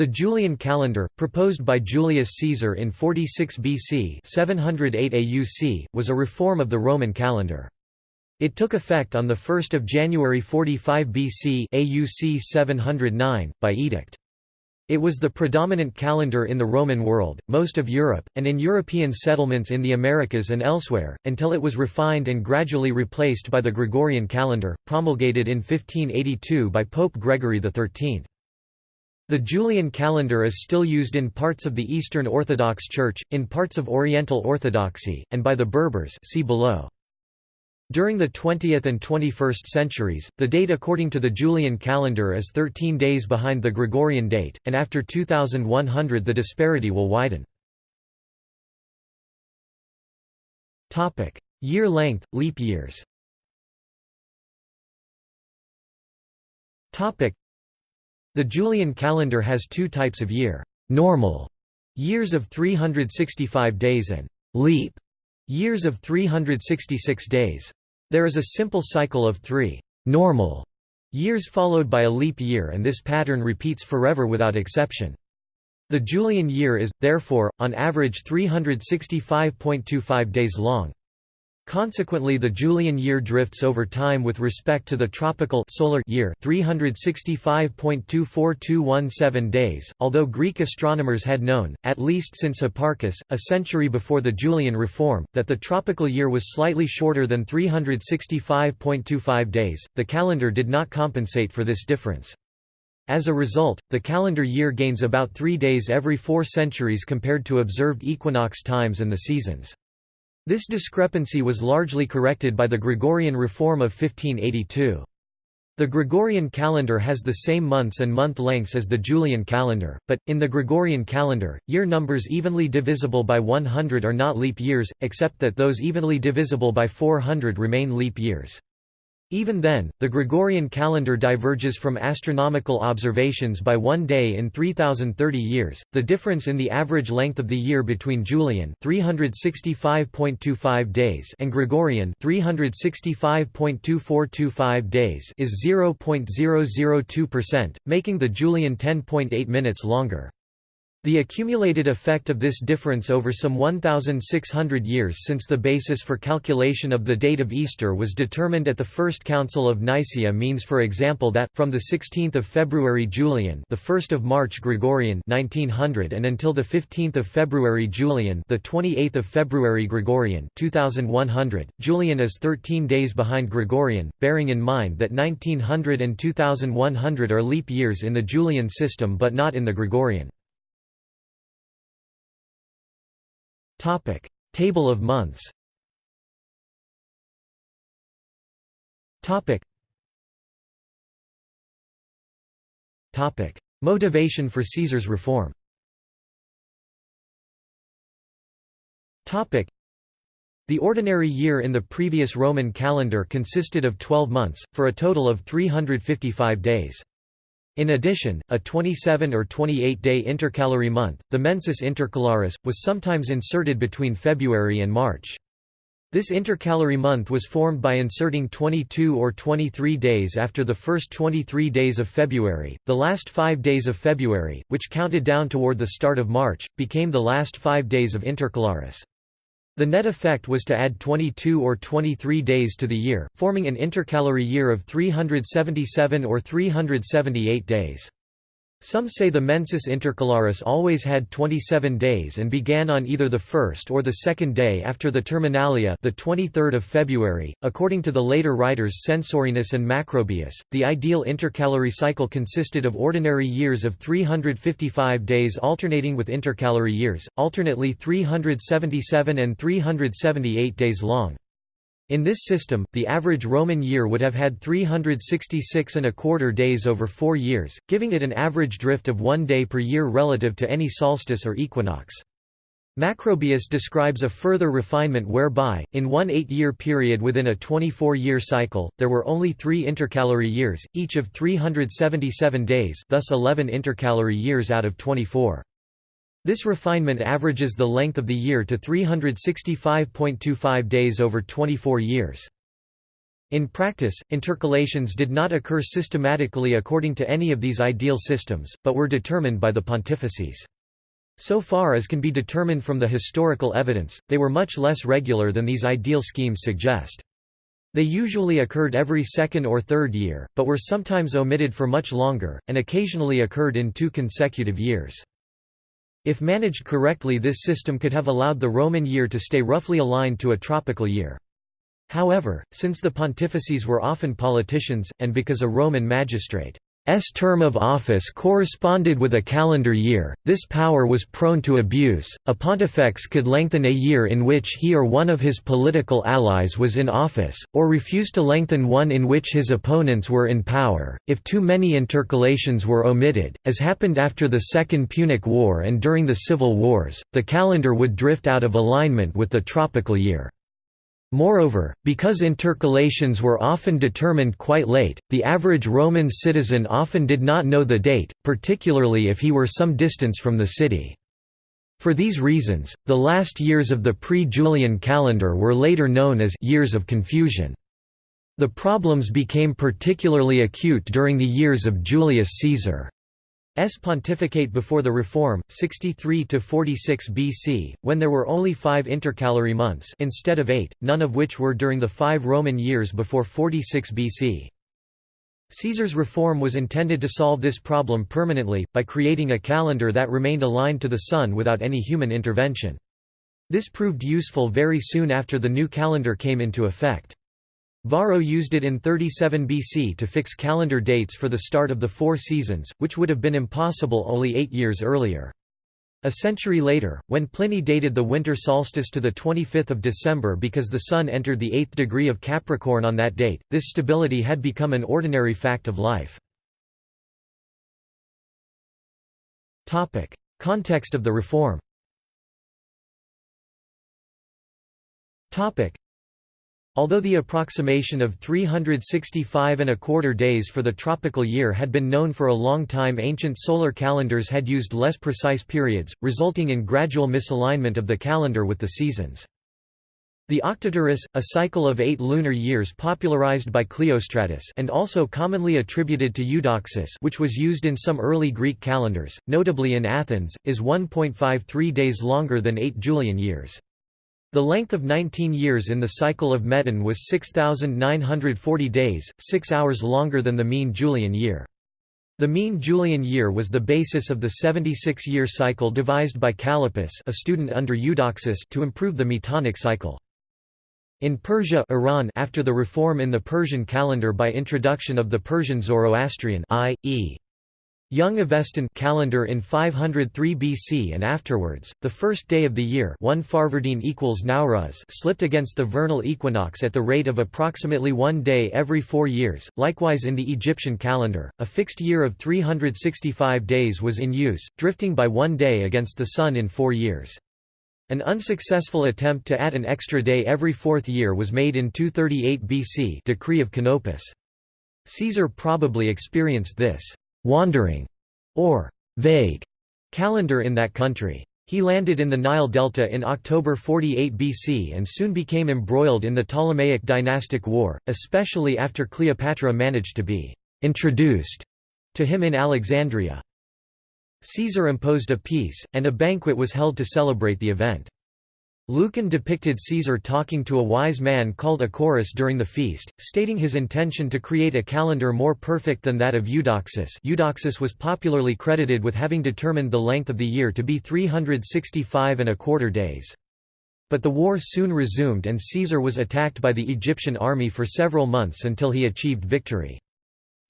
The Julian calendar, proposed by Julius Caesar in 46 BC 708 AUC, was a reform of the Roman calendar. It took effect on 1 January 45 BC AUC 709, by edict. It was the predominant calendar in the Roman world, most of Europe, and in European settlements in the Americas and elsewhere, until it was refined and gradually replaced by the Gregorian calendar, promulgated in 1582 by Pope Gregory XIII. The Julian calendar is still used in parts of the Eastern Orthodox Church, in parts of Oriental Orthodoxy, and by the Berbers see below. During the 20th and 21st centuries, the date according to the Julian calendar is 13 days behind the Gregorian date, and after 2100 the disparity will widen. Year length, leap years the Julian calendar has two types of year, normal years of 365 days and leap years of 366 days. There is a simple cycle of three normal years followed by a leap year and this pattern repeats forever without exception. The Julian year is, therefore, on average 365.25 days long. Consequently the Julian year drifts over time with respect to the tropical solar year 365.24217 days, although Greek astronomers had known, at least since Hipparchus, a century before the Julian reform, that the tropical year was slightly shorter than 365.25 days, the calendar did not compensate for this difference. As a result, the calendar year gains about three days every four centuries compared to observed equinox times and the seasons. This discrepancy was largely corrected by the Gregorian reform of 1582. The Gregorian calendar has the same months and month lengths as the Julian calendar, but, in the Gregorian calendar, year numbers evenly divisible by 100 are not leap years, except that those evenly divisible by 400 remain leap years. Even then, the Gregorian calendar diverges from astronomical observations by one day in 3030 years. The difference in the average length of the year between Julian 365.25 days and Gregorian 365.2425 days is 0.002%, making the Julian 10.8 minutes longer. The accumulated effect of this difference over some 1,600 years since the basis for calculation of the date of Easter was determined at the First Council of Nicaea means for example that, from 16 February Julian the 1st of March Gregorian 1900 and until the 15 February Julian the 28th of February Gregorian 2100, Julian is 13 days behind Gregorian, bearing in mind that 1900 and 2100 are leap years in the Julian system but not in the Gregorian. Topic: Table of months. Topic. Topic: Motivation for Caesar's reform. Topic: The ordinary year in the previous Roman calendar consisted of 12 months, for a total of 355 days. In addition, a 27 or 28-day intercalary month, the mensis intercalaris, was sometimes inserted between February and March. This intercalary month was formed by inserting 22 or 23 days after the first 23 days of February. The last five days of February, which counted down toward the start of March, became the last five days of intercalaris. The net effect was to add 22 or 23 days to the year, forming an intercalary year of 377 or 378 days. Some say the mensis intercalaris always had 27 days and began on either the first or the second day after the terminalia the 23rd of February. According to the later writers Censorinus and Macrobius, the ideal intercalary cycle consisted of ordinary years of 355 days alternating with intercalary years, alternately 377 and 378 days long. In this system, the average Roman year would have had 366 and a quarter days over four years, giving it an average drift of one day per year relative to any solstice or equinox. Macrobius describes a further refinement whereby, in one eight-year period within a 24-year cycle, there were only three intercalary years, each of 377 days thus 11 intercalary years out of 24. This refinement averages the length of the year to 365.25 days over 24 years. In practice, intercalations did not occur systematically according to any of these ideal systems, but were determined by the pontifices. So far as can be determined from the historical evidence, they were much less regular than these ideal schemes suggest. They usually occurred every second or third year, but were sometimes omitted for much longer, and occasionally occurred in two consecutive years. If managed correctly this system could have allowed the Roman year to stay roughly aligned to a tropical year. However, since the pontifices were often politicians, and because a Roman magistrate S term of office corresponded with a calendar year, this power was prone to abuse. A pontifex could lengthen a year in which he or one of his political allies was in office, or refuse to lengthen one in which his opponents were in power. If too many intercalations were omitted, as happened after the Second Punic War and during the civil wars, the calendar would drift out of alignment with the tropical year. Moreover, because intercalations were often determined quite late, the average Roman citizen often did not know the date, particularly if he were some distance from the city. For these reasons, the last years of the pre-Julian calendar were later known as «years of confusion». The problems became particularly acute during the years of Julius Caesar. S pontificate before the Reform, 63 to 46 BC, when there were only 5 intercalary months instead of 8, none of which were during the 5 Roman years before 46 BC. Caesar's reform was intended to solve this problem permanently, by creating a calendar that remained aligned to the sun without any human intervention. This proved useful very soon after the new calendar came into effect. Varro used it in 37 BC to fix calendar dates for the start of the four seasons, which would have been impossible only eight years earlier. A century later, when Pliny dated the winter solstice to 25 December because the Sun entered the eighth degree of Capricorn on that date, this stability had become an ordinary fact of life. Context of the reform Although the approximation of 365 and a quarter days for the tropical year had been known for a long time ancient solar calendars had used less precise periods, resulting in gradual misalignment of the calendar with the seasons. The octaeteris, a cycle of eight lunar years popularized by Cleostratus and also commonly attributed to Eudoxus which was used in some early Greek calendars, notably in Athens, is 1.53 days longer than eight Julian years. The length of 19 years in the cycle of Meton was 6,940 days, six hours longer than the mean Julian year. The mean Julian year was the basis of the 76-year cycle devised by Callippus a student under Eudoxus to improve the Metonic cycle. In Persia Iran after the reform in the Persian calendar by introduction of the Persian Zoroastrian i.e. Young Avestan calendar in 503 BC and afterwards, the first day of the year 1 Farvardin equals Nowruz slipped against the vernal equinox at the rate of approximately one day every four years. Likewise in the Egyptian calendar, a fixed year of 365 days was in use, drifting by one day against the sun in four years. An unsuccessful attempt to add an extra day every fourth year was made in 238 BC decree of Canopus. Caesar probably experienced this wandering or vague calendar in that country. He landed in the Nile Delta in October 48 BC and soon became embroiled in the Ptolemaic dynastic war, especially after Cleopatra managed to be «introduced» to him in Alexandria. Caesar imposed a peace, and a banquet was held to celebrate the event. Lucan depicted Caesar talking to a wise man called Acoreus during the feast, stating his intention to create a calendar more perfect than that of Eudoxus Eudoxus was popularly credited with having determined the length of the year to be 365 and a quarter days. But the war soon resumed and Caesar was attacked by the Egyptian army for several months until he achieved victory.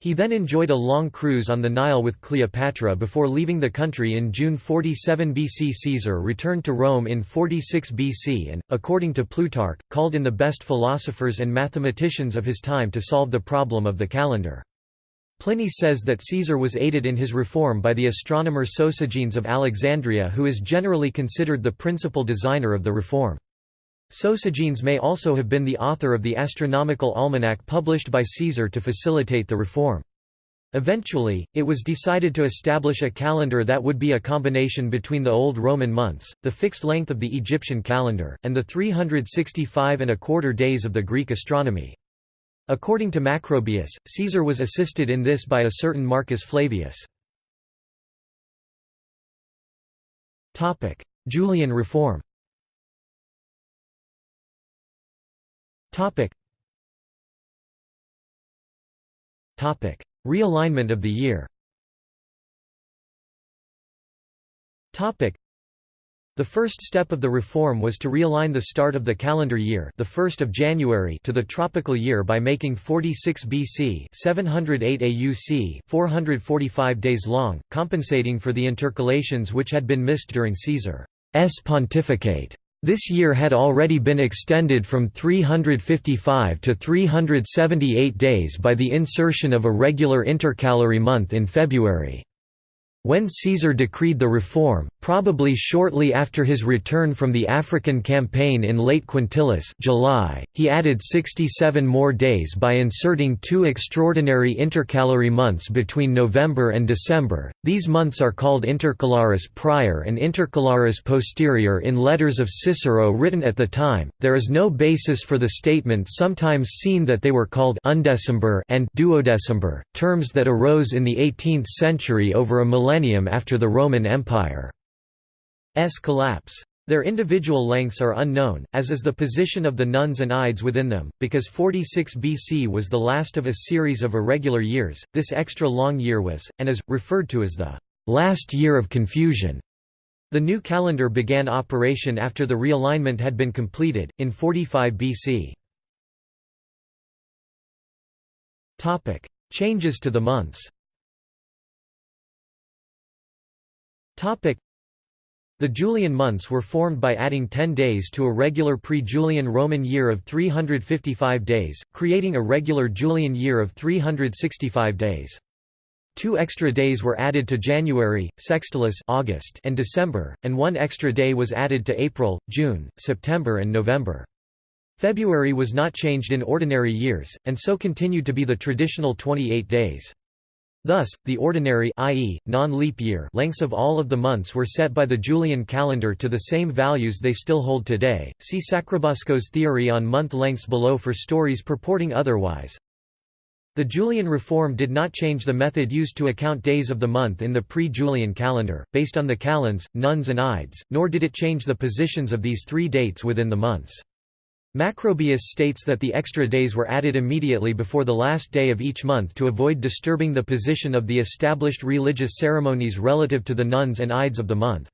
He then enjoyed a long cruise on the Nile with Cleopatra before leaving the country in June 47 BC. Caesar returned to Rome in 46 BC and, according to Plutarch, called in the best philosophers and mathematicians of his time to solve the problem of the calendar. Pliny says that Caesar was aided in his reform by the astronomer Sosigenes of Alexandria who is generally considered the principal designer of the reform. Sosigenes may also have been the author of the astronomical almanac published by Caesar to facilitate the reform. Eventually, it was decided to establish a calendar that would be a combination between the Old Roman months, the fixed length of the Egyptian calendar, and the 365 and a quarter days of the Greek astronomy. According to Macrobius, Caesar was assisted in this by a certain Marcus Flavius. Julian reform Realignment of the year Topic. the first step of the reform was to realign the start of the calendar year, the 1st of January, to the tropical year by making 46 BC, 708 AUC, 445 days long, compensating for the intercalations which had been missed during Caesar's pontificate. This year had already been extended from 355 to 378 days by the insertion of a regular intercalary month in February. When Caesar decreed the reform, probably shortly after his return from the African campaign in late Quintilis July, he added 67 more days by inserting two extraordinary intercalary months between November and December. These months are called intercalaris prior and intercalaris posterior in letters of Cicero written at the time. There is no basis for the statement sometimes seen that they were called undecember and duodecember, terms that arose in the 18th century over a millennium after the Roman Empire's collapse. Their individual lengths are unknown, as is the position of the nones and ides within them, because 46 BC was the last of a series of irregular years. This extra long year was, and is, referred to as the last year of confusion. The new calendar began operation after the realignment had been completed, in 45 BC. Changes to the months the Julian months were formed by adding 10 days to a regular pre-Julian Roman year of 355 days, creating a regular Julian year of 365 days. Two extra days were added to January, Sextilis August and December, and one extra day was added to April, June, September and November. February was not changed in ordinary years, and so continued to be the traditional 28 days. Thus, the ordinary i.e., non-leap year lengths of all of the months were set by the Julian calendar to the same values they still hold today. See Sacrobosco's theory on month lengths below for stories purporting otherwise. The Julian reform did not change the method used to account days of the month in the pre-Julian calendar, based on the calends, nones and ides, nor did it change the positions of these three dates within the months. Macrobius states that the extra days were added immediately before the last day of each month to avoid disturbing the position of the established religious ceremonies relative to the nones and ides of the month.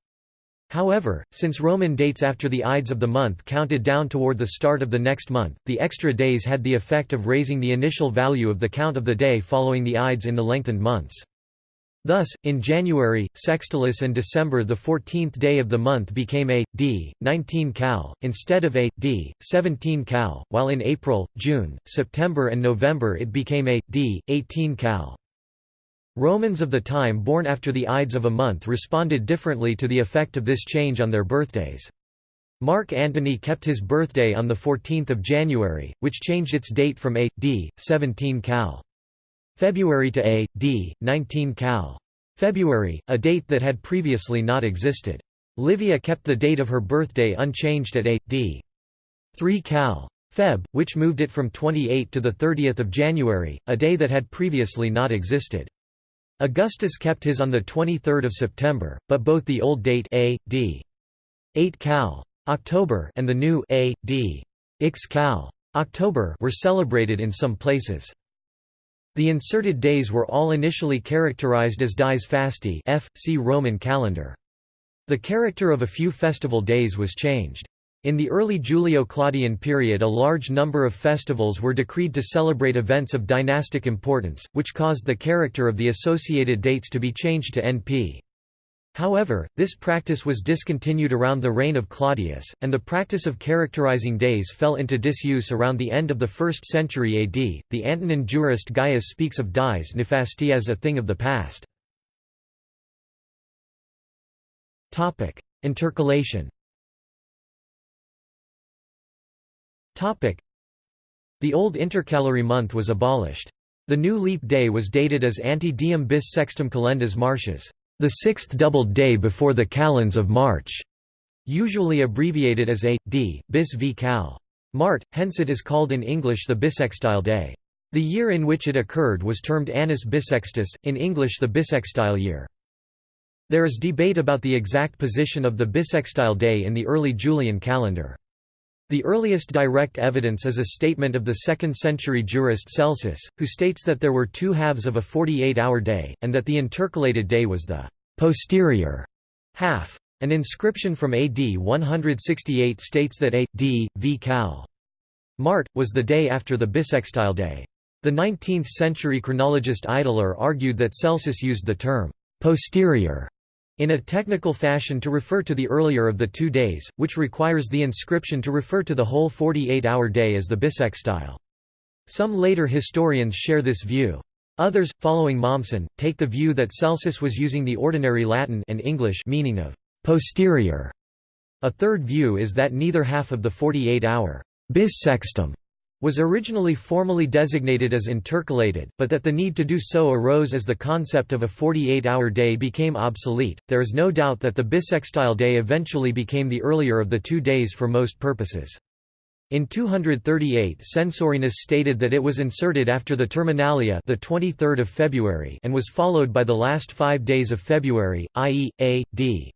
However, since Roman dates after the ides of the month counted down toward the start of the next month, the extra days had the effect of raising the initial value of the count of the day following the ides in the lengthened months. Thus, in January, Sextilis and December the 14th day of the month became a, d, 19 cal, instead of a, d, 17 cal, while in April, June, September and November it became a, d, 18 cal. Romans of the time born after the Ides of a month responded differently to the effect of this change on their birthdays. Mark Antony kept his birthday on 14 January, which changed its date from a, d, 17 cal. February to A. D. 19 Cal. February, a date that had previously not existed. Livia kept the date of her birthday unchanged at A. D. 3 Cal. Feb, which moved it from 28 to 30 January, a day that had previously not existed. Augustus kept his on 23 September, but both the old date A. D. 8 Cal. October and the new A. D. Ix Cal. October were celebrated in some places. The inserted days were all initially characterized as dies fasti F. See Roman calendar. The character of a few festival days was changed. In the early Julio-Claudian period a large number of festivals were decreed to celebrate events of dynastic importance, which caused the character of the associated dates to be changed to NP. However, this practice was discontinued around the reign of Claudius, and the practice of characterizing days fell into disuse around the end of the 1st century AD. The Antonine jurist Gaius speaks of dies nefasti as a thing of the past. Topic: Intercalation. Topic: The old intercalary month was abolished. The new leap day was dated as ante diem bis sextum calendas martius the sixth doubled day before the calends of March, usually abbreviated as a, d, bis v cal. Mart, hence it is called in English the bissextile day. The year in which it occurred was termed Annus Bissextus, in English the bissextile year. There is debate about the exact position of the bissextile day in the early Julian calendar. The earliest direct evidence is a statement of the 2nd-century jurist Celsus, who states that there were two halves of a 48-hour day, and that the intercalated day was the «posterior» half. An inscription from AD 168 states that A. D. V. Cal. Mart, was the day after the bissextile day. The 19th-century chronologist Ideler argued that Celsus used the term «posterior» in a technical fashion to refer to the earlier of the two days, which requires the inscription to refer to the whole 48-hour day as the bissextile. Some later historians share this view. Others, following Mommsen, take the view that Celsus was using the ordinary Latin and English meaning of posterior. A third view is that neither half of the 48-hour bissextum was originally formally designated as intercalated, but that the need to do so arose as the concept of a 48-hour day became obsolete. There is no doubt that the bissextile day eventually became the earlier of the two days for most purposes. In 238 Censorinus stated that it was inserted after the Terminalia the 23rd of February and was followed by the last 5 days of February, i.e. a, d.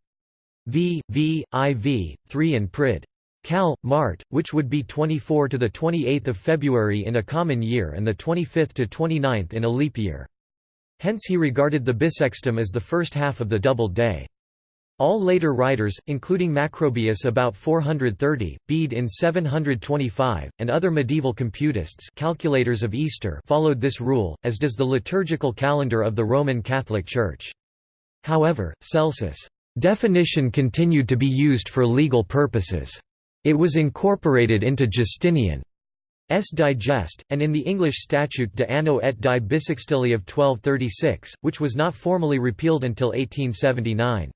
v, v, iv, 3 and prid. Cal. Mart, which would be 24 to the 28th of February in a common year and the 25th to 29th in a leap year. Hence he regarded the bissextum as the first half of the doubled day. All later writers, including Macrobius about 430, Bede in 725, and other medieval computists calculators of Easter followed this rule, as does the liturgical calendar of the Roman Catholic Church. However, Celsus' definition continued to be used for legal purposes. It was incorporated into Justinian's Digest, and in the English Statute de Anno et die Bissextili of 1236, which was not formally repealed until 1879.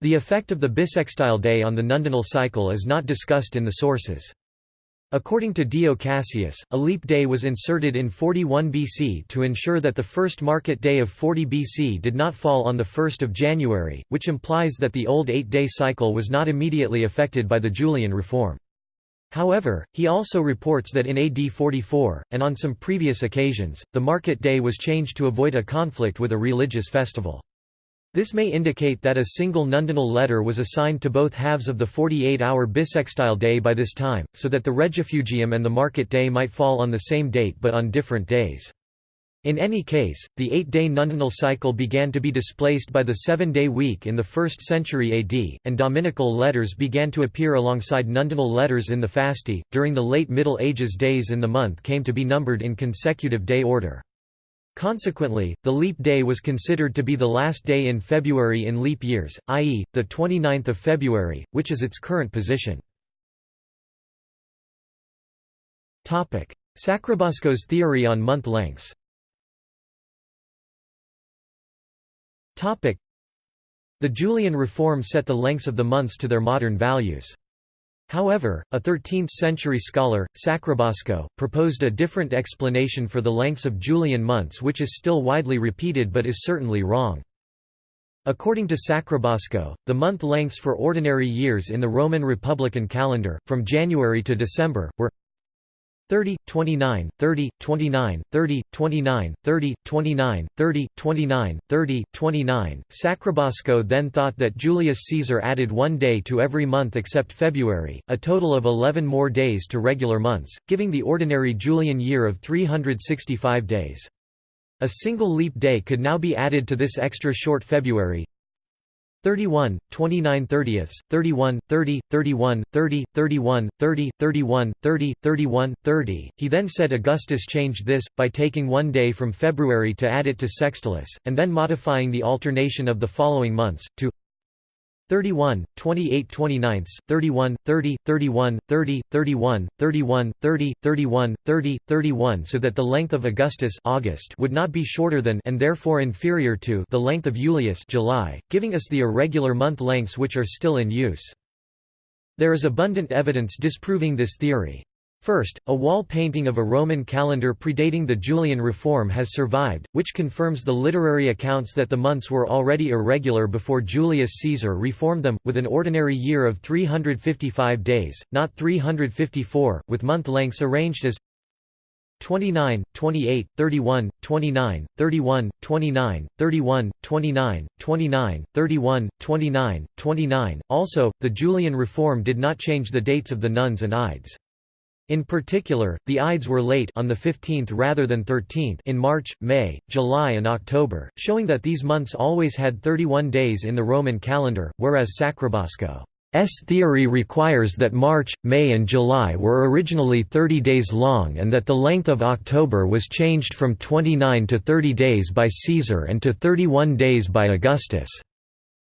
The effect of the bissextile day on the nundinal cycle is not discussed in the sources. According to Dio Cassius, a leap day was inserted in 41 BC to ensure that the first market day of 40 BC did not fall on 1 January, which implies that the old eight-day cycle was not immediately affected by the Julian reform. However, he also reports that in AD 44, and on some previous occasions, the market day was changed to avoid a conflict with a religious festival. This may indicate that a single nundinal letter was assigned to both halves of the 48-hour bissextile day by this time, so that the regifugium and the market day might fall on the same date but on different days. In any case, the eight-day nundinal cycle began to be displaced by the seven-day week in the 1st century AD, and dominical letters began to appear alongside nundinal letters in the fasti. During the late Middle Ages days in the month came to be numbered in consecutive day order. Consequently, the leap day was considered to be the last day in February in leap years, i.e., the 29th of February, which is its current position. Sacrobosco's theory on month lengths The Julian reform set the lengths of the months to their modern values. However, a 13th-century scholar, Sacrobosco, proposed a different explanation for the lengths of Julian months which is still widely repeated but is certainly wrong. According to Sacrobosco, the month lengths for ordinary years in the Roman Republican calendar, from January to December, were 30, 29, 30, 29, 30, 29, 30, 29, 30, 29, 30, 29. Sacrobosco then thought that Julius Caesar added one day to every month except February, a total of 11 more days to regular months, giving the ordinary Julian year of 365 days. A single leap day could now be added to this extra short February, 31, 29 30ths, 31, 30, 31, 30, 31, 30, 31, 30, 31, 30. He then said Augustus changed this, by taking one day from February to add it to Sextilis, and then modifying the alternation of the following months, to 31, 28 29, 31, 30, 31, 30, 31, 31, 30, 31, 30, 31 so that the length of Augustus August would not be shorter than and therefore inferior to the length of Julius July, giving us the irregular month lengths which are still in use. There is abundant evidence disproving this theory. First, a wall painting of a Roman calendar predating the Julian reform has survived, which confirms the literary accounts that the months were already irregular before Julius Caesar reformed them, with an ordinary year of 355 days, not 354, with month lengths arranged as 29, 28, 31, 29, 31, 29, 31, 29, 29, 31, 29, 29. Also, the Julian reform did not change the dates of the nones and ides. In particular, the Ides were late on the 15th rather than 13th in March, May, July and October, showing that these months always had 31 days in the Roman calendar, whereas Sacrobosco's theory requires that March, May and July were originally 30 days long and that the length of October was changed from 29 to 30 days by Caesar and to 31 days by Augustus.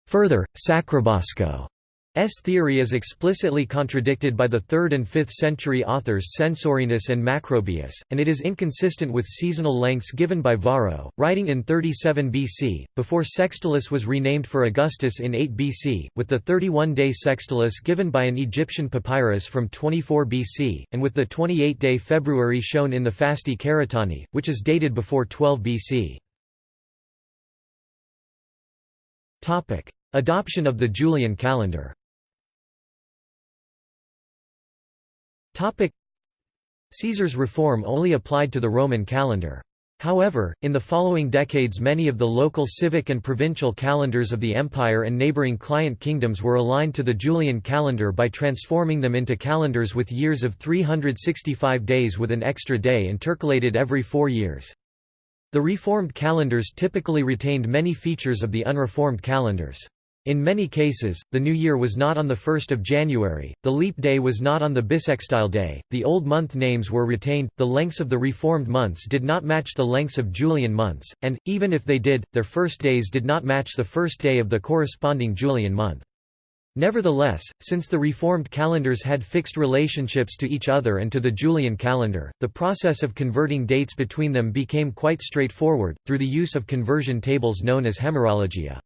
Further, Sacrobosco S theory is explicitly contradicted by the 3rd and 5th century authors Censorinus and Macrobius, and it is inconsistent with seasonal lengths given by Varro, writing in 37 BC, before Sextilis was renamed for Augustus in 8 BC, with the 31-day Sextilis given by an Egyptian papyrus from 24 BC, and with the 28-day February shown in the Fasti Caeretani, which is dated before 12 BC. Adoption of the Julian calendar Caesar's reform only applied to the Roman calendar. However, in the following decades many of the local civic and provincial calendars of the empire and neighboring client kingdoms were aligned to the Julian calendar by transforming them into calendars with years of 365 days with an extra day intercalated every four years. The reformed calendars typically retained many features of the unreformed calendars. In many cases, the new year was not on 1 January, the leap day was not on the bissextile day, the old month names were retained, the lengths of the reformed months did not match the lengths of Julian months, and, even if they did, their first days did not match the first day of the corresponding Julian month. Nevertheless, since the reformed calendars had fixed relationships to each other and to the Julian calendar, the process of converting dates between them became quite straightforward, through the use of conversion tables known as hemerologia.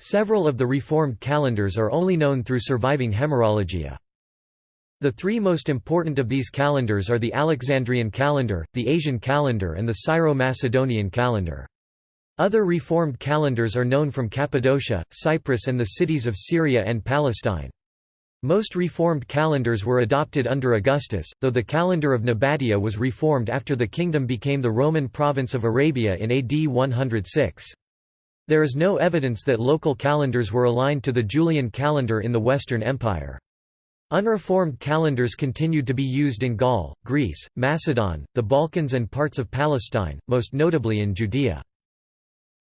Several of the reformed calendars are only known through surviving hemerologia. The three most important of these calendars are the Alexandrian calendar, the Asian calendar and the Syro-Macedonian calendar. Other reformed calendars are known from Cappadocia, Cyprus and the cities of Syria and Palestine. Most reformed calendars were adopted under Augustus, though the calendar of Nabatea was reformed after the kingdom became the Roman province of Arabia in AD 106. There is no evidence that local calendars were aligned to the Julian calendar in the Western Empire. Unreformed calendars continued to be used in Gaul, Greece, Macedon, the Balkans and parts of Palestine, most notably in Judea.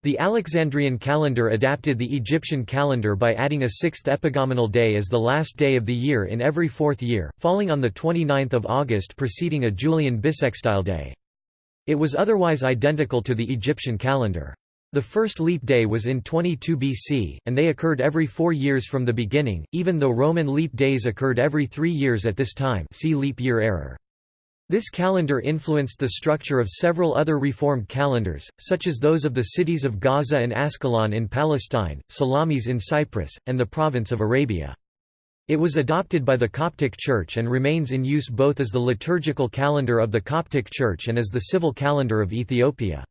The Alexandrian calendar adapted the Egyptian calendar by adding a sixth epagomenal day as the last day of the year in every fourth year, falling on the 29th of August preceding a Julian bissextile day. It was otherwise identical to the Egyptian calendar. The first leap day was in 22 BC, and they occurred every four years from the beginning, even though Roman leap days occurred every three years at this time see leap year error. This calendar influenced the structure of several other reformed calendars, such as those of the cities of Gaza and Ascalon in Palestine, Salamis in Cyprus, and the province of Arabia. It was adopted by the Coptic Church and remains in use both as the liturgical calendar of the Coptic Church and as the civil calendar of Ethiopia.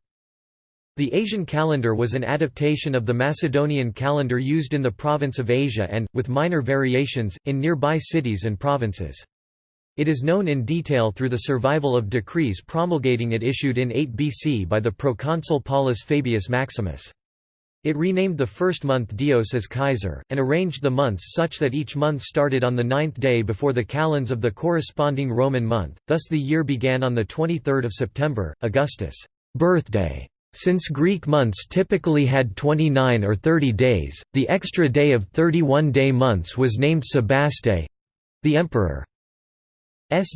The Asian calendar was an adaptation of the Macedonian calendar used in the province of Asia and, with minor variations, in nearby cities and provinces. It is known in detail through the survival of decrees promulgating it issued in 8 BC by the proconsul Paulus Fabius Maximus. It renamed the first month Dios as Kaiser, and arranged the months such that each month started on the ninth day before the calends of the corresponding Roman month, thus the year began on the 23rd of September, Augustus' birthday. Since Greek months typically had 29 or 30 days, the extra day of 31-day months was named Sebaste—the emperor's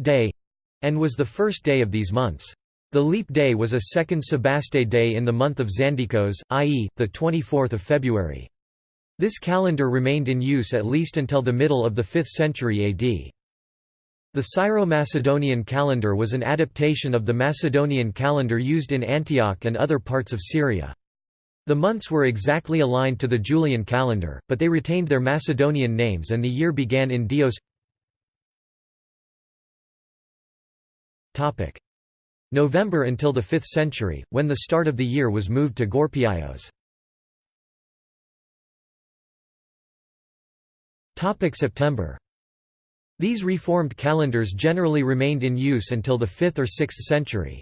day—and was the first day of these months. The leap day was a second Sebaste day in the month of Xandikos, i.e., the 24th of February. This calendar remained in use at least until the middle of the 5th century AD. The Syro-Macedonian calendar was an adaptation of the Macedonian calendar used in Antioch and other parts of Syria. The months were exactly aligned to the Julian calendar, but they retained their Macedonian names and the year began in Dios November until the 5th century, when the start of the year was moved to Gorpiaios. September These reformed calendars generally remained in use until the 5th or 6th century.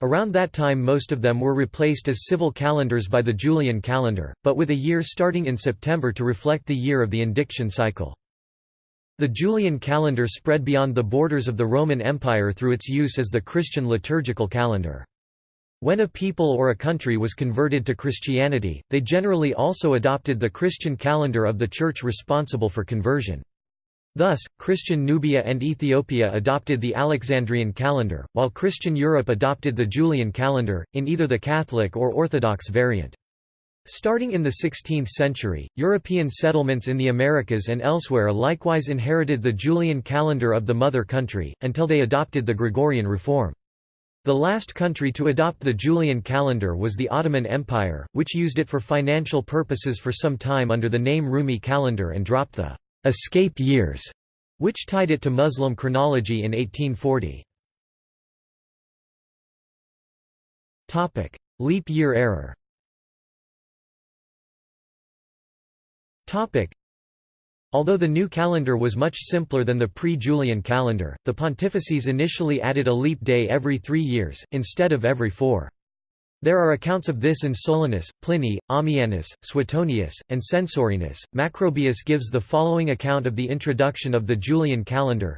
Around that time most of them were replaced as civil calendars by the Julian calendar, but with a year starting in September to reflect the year of the indiction cycle. The Julian calendar spread beyond the borders of the Roman Empire through its use as the Christian liturgical calendar. When a people or a country was converted to Christianity, they generally also adopted the Christian calendar of the church responsible for conversion. Thus, Christian Nubia and Ethiopia adopted the Alexandrian calendar, while Christian Europe adopted the Julian calendar, in either the Catholic or Orthodox variant. Starting in the 16th century, European settlements in the Americas and elsewhere likewise inherited the Julian calendar of the mother country, until they adopted the Gregorian reform. The last country to adopt the Julian calendar was the Ottoman Empire, which used it for financial purposes for some time under the name Rumi calendar and dropped the escape years, which tied it to Muslim chronology in 1840. Topic: Leap year error. Topic: Although the new calendar was much simpler than the pre-Julian calendar, the pontifices initially added a leap day every three years, instead of every four. There are accounts of this in Solinus, Pliny, Ammianus, Suetonius, and Censorinus. Macrobius gives the following account of the introduction of the Julian calendar.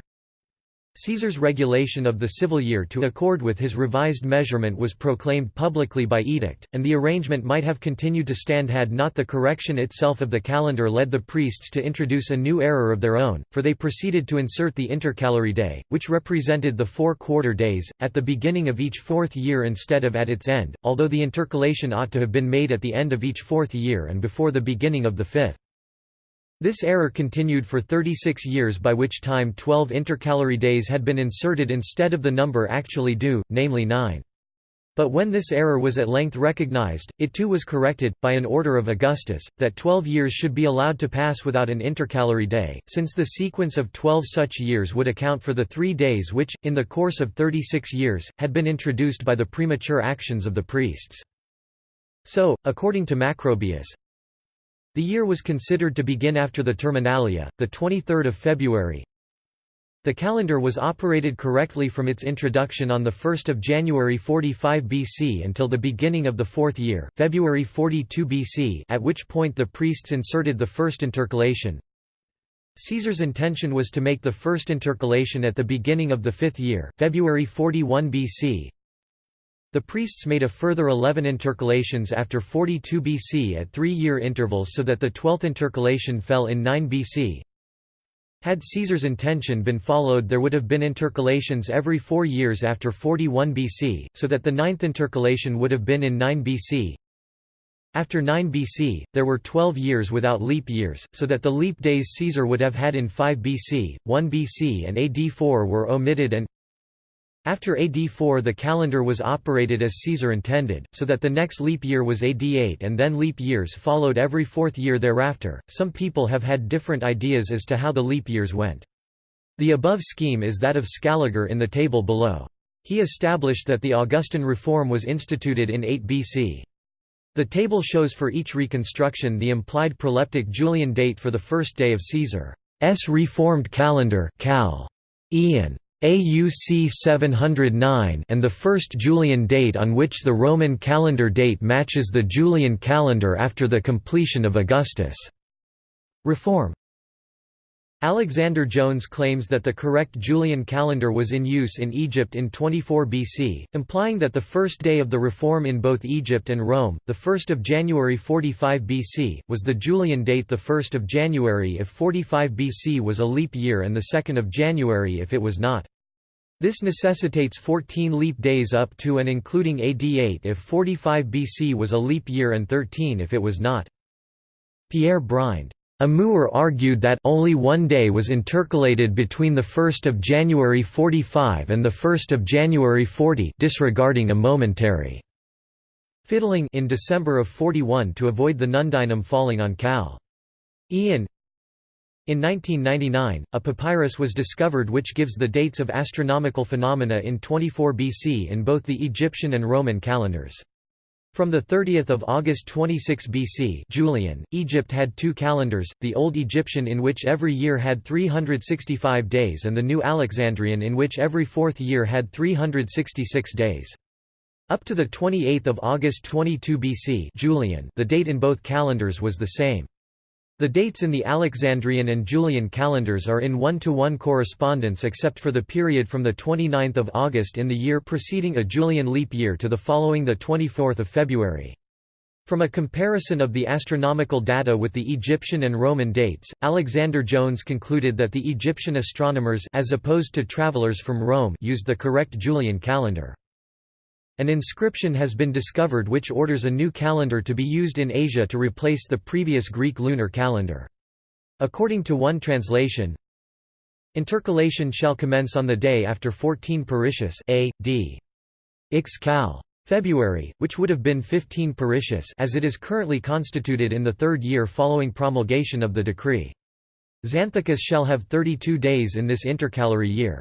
Caesar's regulation of the civil year to accord with his revised measurement was proclaimed publicly by edict, and the arrangement might have continued to stand had not the correction itself of the calendar led the priests to introduce a new error of their own, for they proceeded to insert the intercalary day, which represented the four quarter days, at the beginning of each fourth year instead of at its end, although the intercalation ought to have been made at the end of each fourth year and before the beginning of the fifth. This error continued for 36 years by which time 12 intercalary days had been inserted instead of the number actually due, namely 9. But when this error was at length recognized, it too was corrected, by an order of Augustus, that twelve years should be allowed to pass without an intercalary day, since the sequence of twelve such years would account for the three days which, in the course of 36 years, had been introduced by the premature actions of the priests. So, according to Macrobius, the year was considered to begin after the Terminalia, the 23rd of February. The calendar was operated correctly from its introduction on 1 January 45 BC until the beginning of the fourth year, February 42 BC at which point the priests inserted the first intercalation. Caesar's intention was to make the first intercalation at the beginning of the fifth year, February 41 BC, the priests made a further 11 intercalations after 42 BC at three-year intervals so that the twelfth intercalation fell in 9 BC. Had Caesar's intention been followed there would have been intercalations every four years after 41 BC, so that the ninth intercalation would have been in 9 BC. After 9 BC, there were 12 years without leap years, so that the leap days Caesar would have had in 5 BC, 1 BC and AD 4 were omitted and after AD 4 the calendar was operated as Caesar intended, so that the next leap year was AD 8 and then leap years followed every fourth year thereafter. Some people have had different ideas as to how the leap years went. The above scheme is that of Scaliger in the table below. He established that the Augustan reform was instituted in 8 BC. The table shows for each reconstruction the implied proleptic Julian date for the first day of Caesar's reformed calendar Cal. Ian. AUC 709 and the first Julian date on which the Roman calendar date matches the Julian calendar after the completion of Augustus' reform. Alexander Jones claims that the correct Julian calendar was in use in Egypt in 24 BC, implying that the first day of the reform in both Egypt and Rome, the 1st of January 45 BC, was the Julian date the 1st of January if 45 BC was a leap year and the 2nd of January if it was not. This necessitates 14 leap days up to and including AD 8 if 45 BC was a leap year and 13 if it was not. Pierre Brind Amour argued that only one day was intercalated between 1 January 45 and 1 January 40 disregarding a momentary fiddling in December of 41 to avoid the Nundinum falling on Cal. Ian In 1999, a papyrus was discovered which gives the dates of astronomical phenomena in 24 BC in both the Egyptian and Roman calendars. From 30 August 26 BC Julian, Egypt had two calendars, the Old Egyptian in which every year had 365 days and the New Alexandrian in which every fourth year had 366 days. Up to 28 August 22 BC Julian, the date in both calendars was the same. The dates in the Alexandrian and Julian calendars are in one-to-one -one correspondence except for the period from 29 August in the year preceding a Julian leap year to the following 24 February. From a comparison of the astronomical data with the Egyptian and Roman dates, Alexander Jones concluded that the Egyptian astronomers as opposed to travelers from Rome used the correct Julian calendar. An inscription has been discovered which orders a new calendar to be used in Asia to replace the previous Greek lunar calendar. According to one translation, Intercalation shall commence on the day after 14 Peritius A.D. Ix Cal. February, which would have been 15 Peritius as it is currently constituted in the third year following promulgation of the decree. Xandikos shall have 32 days in this intercalary year.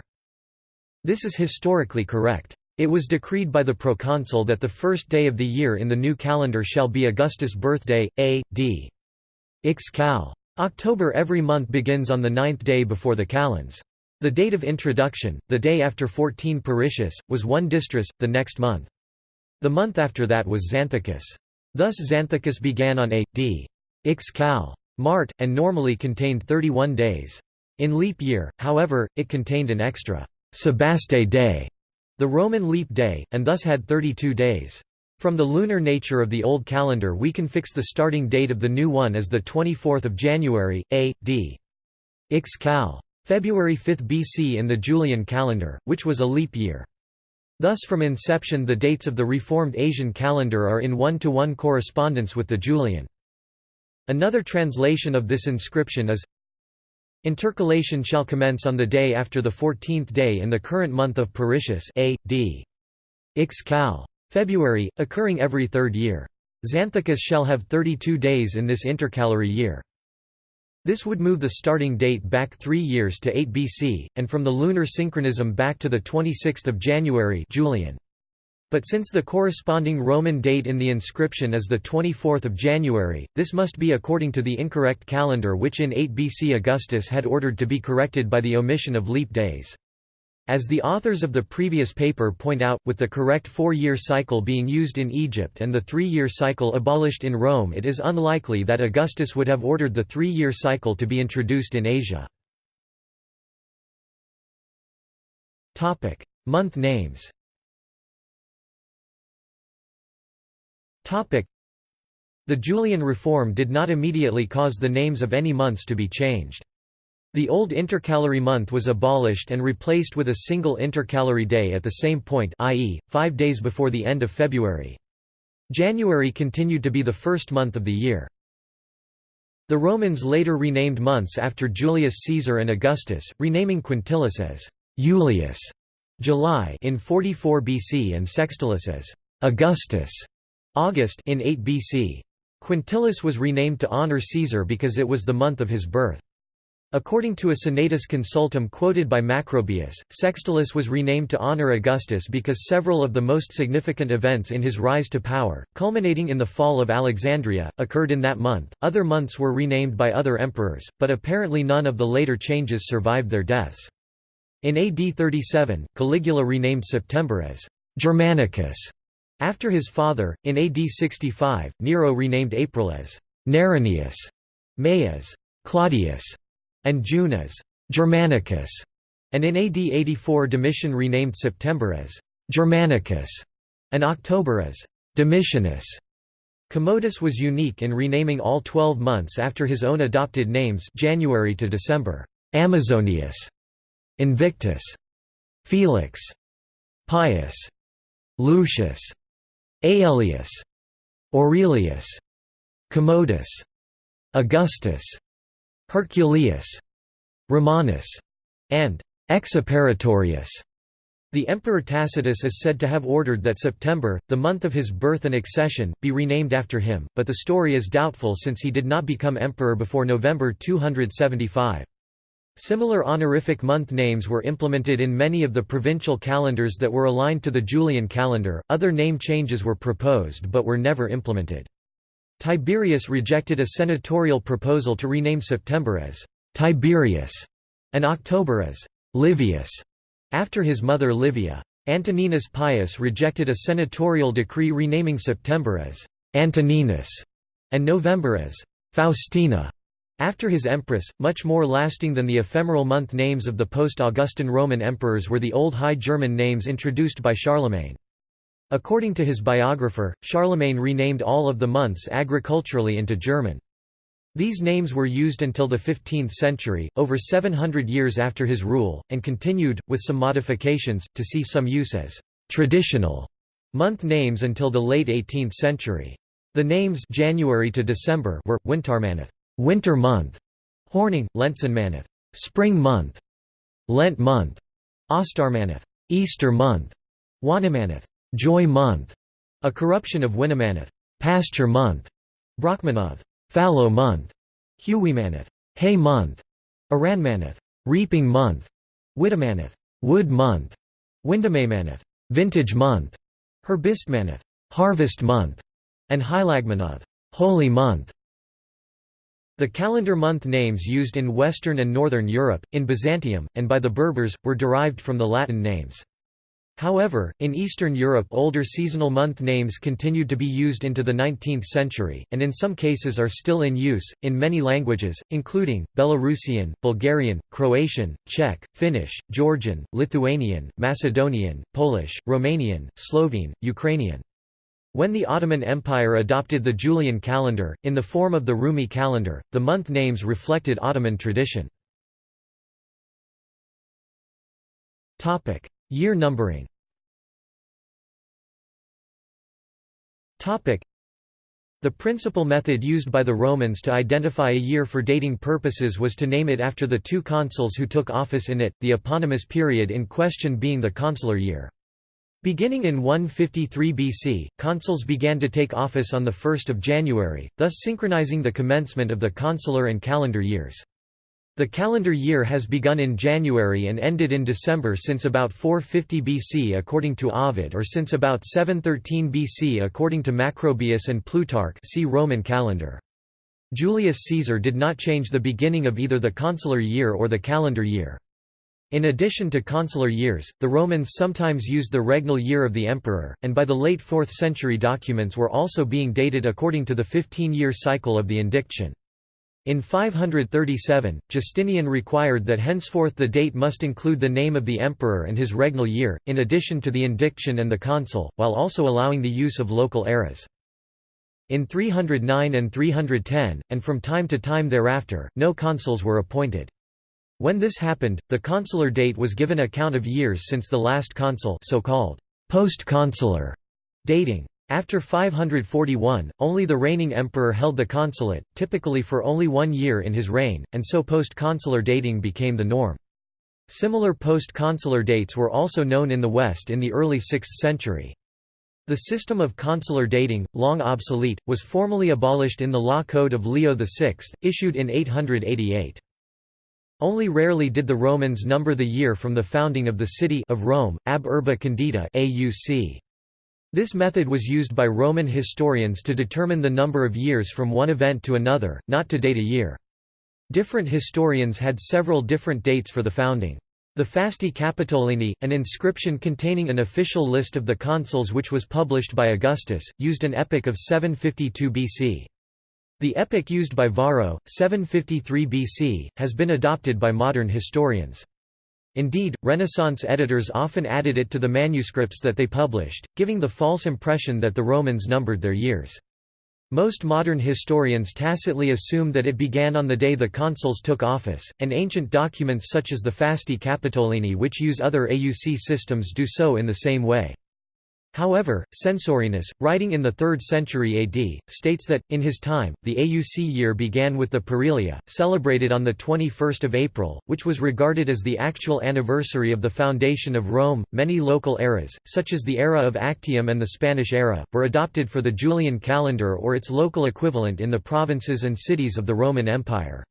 This is historically correct. It was decreed by the proconsul that the first day of the year in the new calendar shall be Augustus' birthday, A.D. Ix Cal. October every month begins on the ninth day before the calends. The date of introduction, the day after 14 Peritius, was one Dystrus, the next month. The month after that was Xandikos. Thus Xandikos began on A.D. Ix Cal. Mart, and normally contained 31 days. In leap year, however, it contained an extra Sebaste day the Roman leap day, and thus had 32 days. From the lunar nature of the old calendar we can fix the starting date of the new one as 24 January, A.D. Ix Cal. February 5 BC in the Julian calendar, which was a leap year. Thus from inception the dates of the reformed Asian calendar are in one-to-one -one correspondence with the Julian. Another translation of this inscription is Intercalation shall commence on the day after the fourteenth day in the current month of Peritius A.D. Ix Cal. February, occurring every third year. Xandikos shall have 32 days in this intercalary year. This would move the starting date back three years to 8 BC, and from the lunar synchronism back to 26 January Julian. But since the corresponding Roman date in the inscription is 24 January, this must be according to the incorrect calendar which in 8 BC Augustus had ordered to be corrected by the omission of leap days. As the authors of the previous paper point out, with the correct four-year cycle being used in Egypt and the three-year cycle abolished in Rome it is unlikely that Augustus would have ordered the three-year cycle to be introduced in Asia. Month names The Julian reform did not immediately cause the names of any months to be changed. The old intercalary month was abolished and replaced with a single intercalary day at the same point i.e., five days before the end of February. January continued to be the first month of the year. The Romans later renamed months after Julius Caesar and Augustus, renaming Quintilis as Julius July in 44 BC and Sextilis as Augustus August in 8 BC. Quintilis was renamed to honor Caesar because it was the month of his birth. According to a Senatus Consultum quoted by Macrobius, Sextilis was renamed to honor Augustus because several of the most significant events in his rise to power, culminating in the fall of Alexandria, occurred in that month. Other months were renamed by other emperors, but apparently none of the later changes survived their deaths. In AD 37, Caligula renamed September as Germanicus, after his father, in AD 65, Nero renamed April as Neronius, May as Claudius, and June as Germanicus, and in AD 84 Domitian renamed September as Germanicus, and October as Domitianus. Commodus was unique in renaming all twelve months after his own adopted names January to December, Amazonius, Invictus, Felix, Pius, Lucius, Aelius, Aurelius, Commodus, Augustus, Herculeus, Romanus, and Exuperatorius. The Emperor Tacitus is said to have ordered that September, the month of his birth and accession, be renamed after him, but the story is doubtful since he did not become emperor before November 275. Similar honorific month names were implemented in many of the provincial calendars that were aligned to the Julian calendar. Other name changes were proposed but were never implemented. Tiberius rejected a senatorial proposal to rename September as Tiberius and October as Livius, after his mother Livia. Antoninus Pius rejected a senatorial decree renaming September as Antoninus and November as Faustina. After his empress, much more lasting than the ephemeral month names of the post-Augustan Roman emperors were the Old High German names introduced by Charlemagne. According to his biographer, Charlemagne renamed all of the months agriculturally into German. These names were used until the 15th century, over 700 years after his rule, and continued, with some modifications, to see some use as «traditional» month names until the late 18th century. The names January to December were, Wintarmanoth winter month, Hornung, Lentzinmanoth, spring month, Lent month, Ostarmanoth, Easter month, Wanamaneth, joy month, a corruption of Winamaneth, pasture month, Brachmanoth, fallow month, Huwimaneth, hay month, Aranmanoth, reaping month, Widamaneth, wood month, Windumemanoth, vintage month, Herbistmanoth, harvest month, and Heilagmanoth, holy month. The calendar month names used in Western and Northern Europe, in Byzantium, and by the Berbers, were derived from the Latin names. However, in Eastern Europe older seasonal month names continued to be used into the 19th century, and in some cases are still in use, in many languages, including, Belarusian, Bulgarian, Croatian, Czech, Finnish, Georgian, Lithuanian, Macedonian, Polish, Romanian, Slovene, Ukrainian. When the Ottoman Empire adopted the Julian calendar, in the form of the Rumi calendar, the month names reflected Ottoman tradition. Year numbering the principal method used by the Romans to identify a year for dating purposes was to name it after the two consuls who took office in it, the eponymous period in question being the consular year. Beginning in 153 BC, consuls began to take office on 1 January, thus synchronizing the commencement of the consular and calendar years. The calendar year has begun in January and ended in December since about 450 BC according to Ovid or since about 713 BC according to Macrobius and Plutarch see Roman calendar. Julius Caesar did not change the beginning of either the consular year or the calendar year. In addition to consular years, the Romans sometimes used the regnal year of the emperor, and by the late 4th century documents were also being dated according to the 15-year cycle of the indiction. In 537, Justinian required that henceforth the date must include the name of the emperor and his regnal year, in addition to the indiction and the consul, while also allowing the use of local eras. In 309 and 310, and from time to time thereafter, no consuls were appointed. When this happened, the consular date was given a count of years since the last consul so-called post-consular dating. After 541, only the reigning emperor held the consulate, typically for only one year in his reign, and so post-consular dating became the norm. Similar post-consular dates were also known in the West in the early 6th century. The system of consular dating, long obsolete, was formally abolished in the Law Code of Leo VI, issued in 888. Only rarely did the Romans number the year from the founding of the city of Rome, ab urbe condita AUC. This method was used by Roman historians to determine the number of years from one event to another, not to date a year. Different historians had several different dates for the founding. The Fasti Capitolini, an inscription containing an official list of the consuls which was published by Augustus, used an epoch of 752 BC. The epoch used by Varro, 753 BC, has been adopted by modern historians. Indeed, Renaissance editors often added it to the manuscripts that they published, giving the false impression that the Romans numbered their years. Most modern historians tacitly assume that it began on the day the consuls took office, and ancient documents such as the Fasti Capitolini which use other AUC systems do so in the same way. However, Censorinus, writing in the 3rd century AD, states that, in his time, the AUC year began with the Parilia, celebrated on 21 April, which was regarded as the actual anniversary of the foundation of Rome. Many local eras, such as the era of Actium and the Spanish era, were adopted for the Julian calendar or its local equivalent in the provinces and cities of the Roman Empire.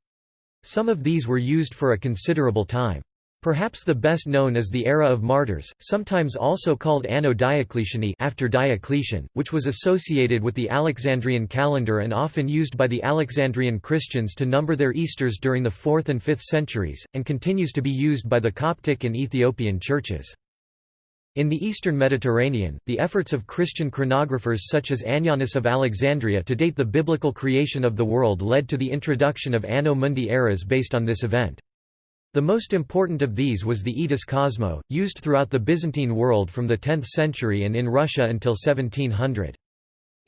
Some of these were used for a considerable time. Perhaps the best known is the era of martyrs, sometimes also called Anno Diocletiani after Diocletian, which was associated with the Alexandrian calendar and often used by the Alexandrian Christians to number their Easters during the 4th and 5th centuries, and continues to be used by the Coptic and Ethiopian churches. In the eastern Mediterranean, the efforts of Christian chronographers such as Annianus of Alexandria to date the biblical creation of the world led to the introduction of Anno Mundi eras based on this event. The most important of these was the Etos Kosmou, used throughout the Byzantine world from the 10th century and in Russia until 1700.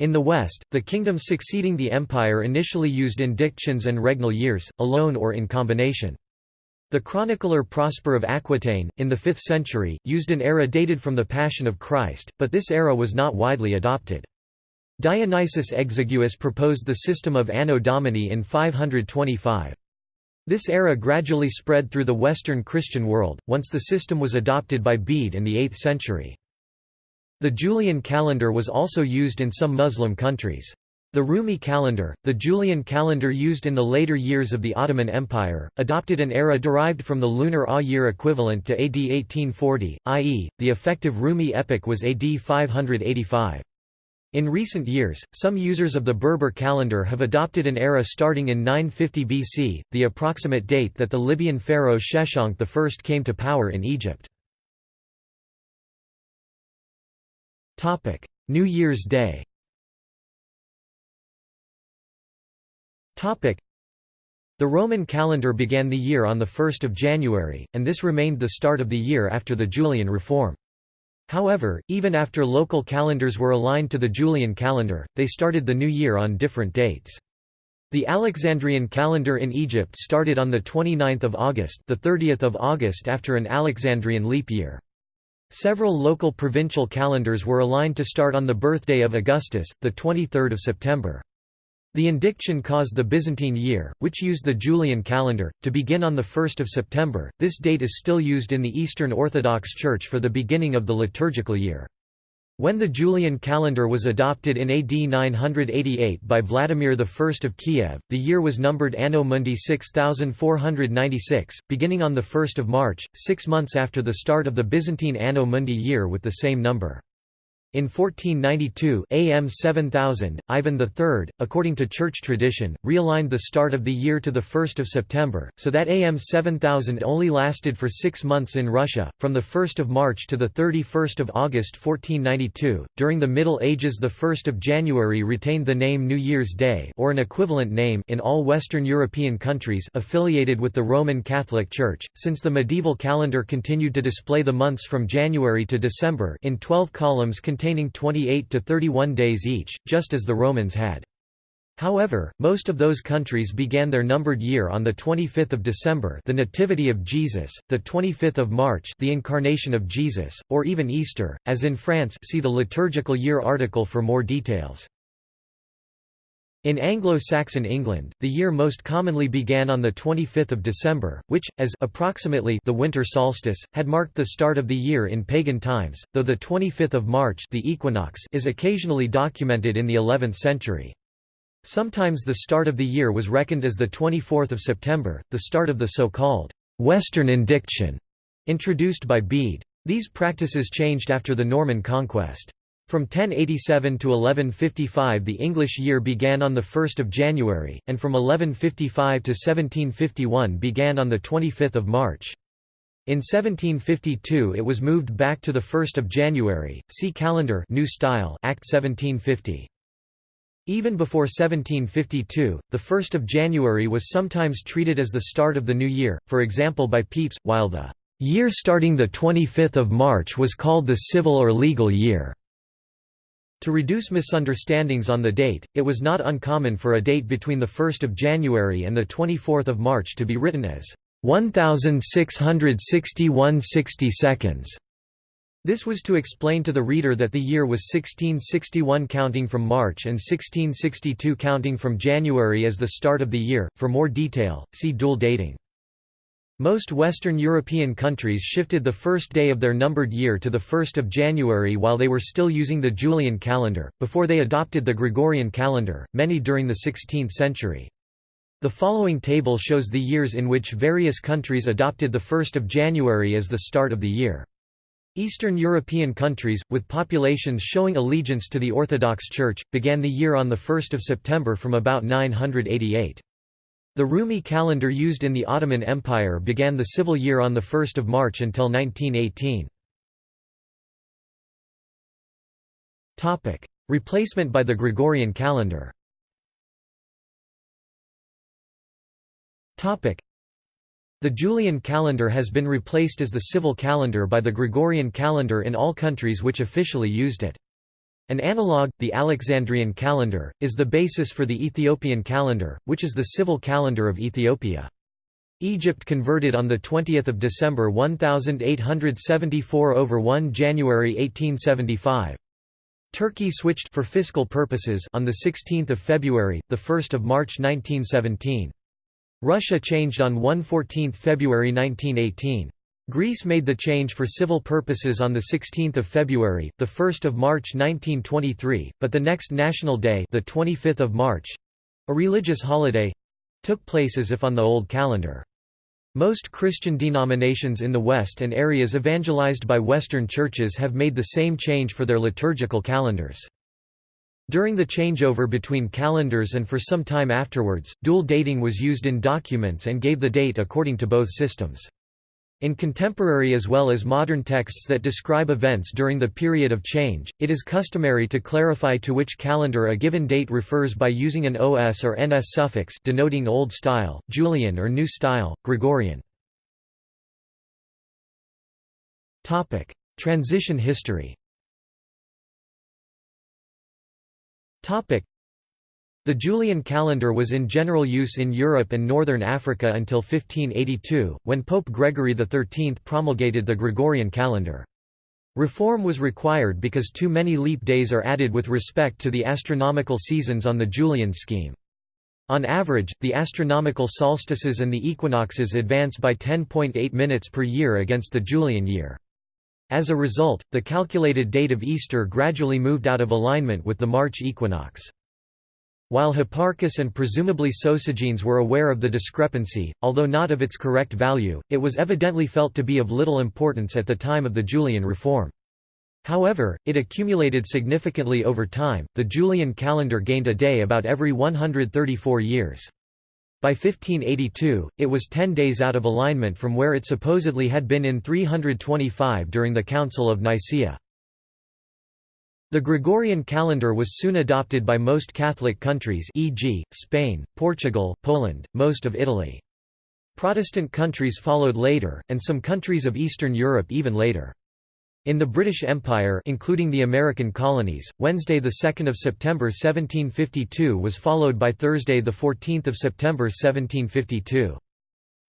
In the West, the kingdoms succeeding the empire initially used indictions and regnal years, alone or in combination. The chronicler Prosper of Aquitaine, in the 5th century, used an era dated from the Passion of Christ, but this era was not widely adopted. Dionysius Exiguus proposed the system of Anno Domini in 525. This era gradually spread through the Western Christian world, once the system was adopted by Bede in the 8th century. The Julian calendar was also used in some Muslim countries. The Rumi calendar, the Julian calendar used in the later years of the Ottoman Empire, adopted an era derived from the lunar A year equivalent to AD 1840, i.e., the effective Rumi epoch was AD 585. In recent years, some users of the Berber calendar have adopted an era starting in 950 BC, the approximate date that the Libyan pharaoh Sheshonq I came to power in Egypt. New Year's Day The Roman calendar began the year on 1 January, and this remained the start of the year after the Julian reform. However, even after local calendars were aligned to the Julian calendar, they started the new year on different dates. The Alexandrian calendar in Egypt started on 29 August the 30th of August after an Alexandrian leap year. Several local provincial calendars were aligned to start on the birthday of Augustus, the 23rd of September. The indiction caused the Byzantine year, which used the Julian calendar, to begin on 1 September. This date is still used in the Eastern Orthodox Church for the beginning of the liturgical year. When the Julian calendar was adopted in AD 988 by Vladimir I of Kiev, the year was numbered Anno Mundi 6496, beginning on 1 March, six months after the start of the Byzantine Anno Mundi year with the same number. In 1492 AM 7000, Ivan III, according to church tradition, realigned the start of the year to 1 September, so that AM 7000 only lasted for six months in Russia, from 1 March to 31 August 1492. During the Middle Ages 1 January retained the name New Year's Day or an equivalent name in all Western European countries affiliated with the Roman Catholic Church, since the medieval calendar continued to display the months from January to December in 12 columns 28 to 31 days each, just as the Romans had. However, most of those countries began their numbered year on the 25th of December, the Nativity of Jesus, the 25th of March, the Incarnation of Jesus, or even Easter, as in France. See the liturgical year article for more details. In Anglo-Saxon England, the year most commonly began on the 25th of December, which, as approximately the winter solstice, had marked the start of the year in pagan times, though the 25th of March the equinox is occasionally documented in the 11th century. Sometimes the start of the year was reckoned as the 24th of September, the start of the so-called «Western Indiction» introduced by Bede. These practices changed after the Norman conquest. From 1087 to 1155 the English year began on 1 January, and from 1155 to 1751 began on 25 March. In 1752 it was moved back to 1 January, see Calendar New Style Act 1750. Even before 1752, the 1st of January was sometimes treated as the start of the new year, for example by Pepys, while the year starting 25 March was called the civil or legal year. To reduce misunderstandings on the date, it was not uncommon for a date between 1 January and 24 March to be written as 1661 60 seconds. This was to explain to the reader that the year was 1661 counting from March and 1662 counting from January as the start of the year. For more detail, see dual dating. Most Western European countries shifted the first day of their numbered year to the 1st of January while they were still using the Julian calendar, before they adopted the Gregorian calendar, many during the 16th century. The following table shows the years in which various countries adopted the 1st of January as the start of the year. Eastern European countries, with populations showing allegiance to the Orthodox Church, began the year on 1 September from about 988. The Rumi calendar used in the Ottoman Empire began the civil year on 1 March until 1918. Replacement by the Gregorian calendar The Julian calendar has been replaced as the civil calendar by the Gregorian calendar in all countries which officially used it. An analogue, the Alexandrian calendar, is the basis for the Ethiopian calendar, which is the civil calendar of Ethiopia. Egypt converted on 20 December 1874 over 1 January 1875. Turkey switched for fiscal purposes on 16 February, 1 March 1917. Russia changed on 1–14 February 1918. Greece made the change for civil purposes on 16 February, 1 March 1923, but the next national day the 25th of March—a religious holiday—took place as if on the old calendar. Most Christian denominations in the West and areas evangelized by Western churches have made the same change for their liturgical calendars. During the changeover between calendars and for some time afterwards, dual dating was used in documents and gave the date according to both systems. In contemporary as well as modern texts that describe events during the period of change, it is customary to clarify to which calendar a given date refers by using an OS or NS suffix denoting Old Style, Julian or New Style, Gregorian. Transition history The Julian calendar was in general use in Europe and northern Africa until 1582, when Pope Gregory XIII promulgated the Gregorian calendar. Reform was required because too many leap days are added with respect to the astronomical seasons on the Julian scheme. On average, the astronomical solstices and the equinoxes advance by 10.8 minutes per year against the Julian year. As a result, the calculated date of Easter gradually moved out of alignment with the March equinox. While Hipparchus and presumably Sosigenes were aware of the discrepancy, although not of its correct value, it was evidently felt to be of little importance at the time of the Julian reform. However, it accumulated significantly over time. The Julian calendar gained a day about every 134 years. By 1582, it was ten days out of alignment from where it supposedly had been in 325 during the Council of Nicaea. The Gregorian calendar was soon adopted by most Catholic countries e.g., Spain, Portugal, Poland, most of Italy. Protestant countries followed later, and some countries of Eastern Europe even later. In the British Empire including the American colonies, Wednesday 2 September 1752 was followed by Thursday 14 September 1752.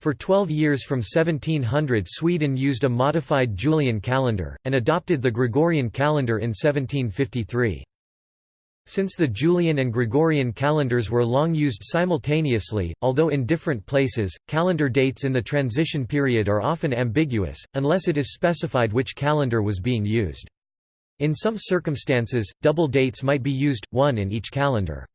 For 12 years from 1700 Sweden used a modified Julian calendar, and adopted the Gregorian calendar in 1753. Since the Julian and Gregorian calendars were long used simultaneously, although in different places, calendar dates in the transition period are often ambiguous, unless it is specified which calendar was being used. In some circumstances, double dates might be used, one in each calendar.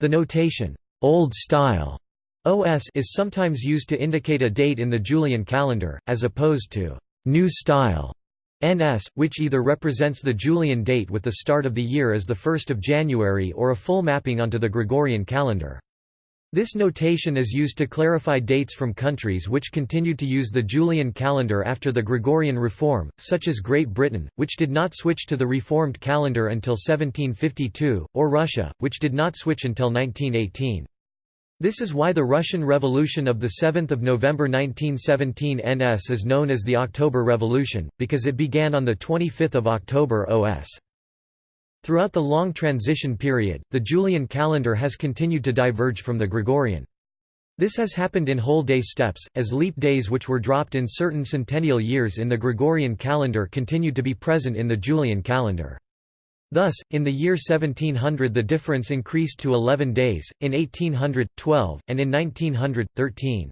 The notation, Old Style OS is sometimes used to indicate a date in the Julian calendar, as opposed to New Style NS, which either represents the Julian date with the start of the year as 1 January or a full mapping onto the Gregorian calendar. This notation is used to clarify dates from countries which continued to use the Julian calendar after the Gregorian reform, such as Great Britain, which did not switch to the reformed calendar until 1752, or Russia, which did not switch until 1918. This is why the Russian Revolution of 7 November 1917 NS is known as the October Revolution, because it began on 25 October OS. Throughout the long transition period, the Julian calendar has continued to diverge from the Gregorian. This has happened in whole day steps, as leap days which were dropped in certain centennial years in the Gregorian calendar continued to be present in the Julian calendar. Thus, in the year 1700 the difference increased to 11 days, in 1800, 12, and in 1900, 13.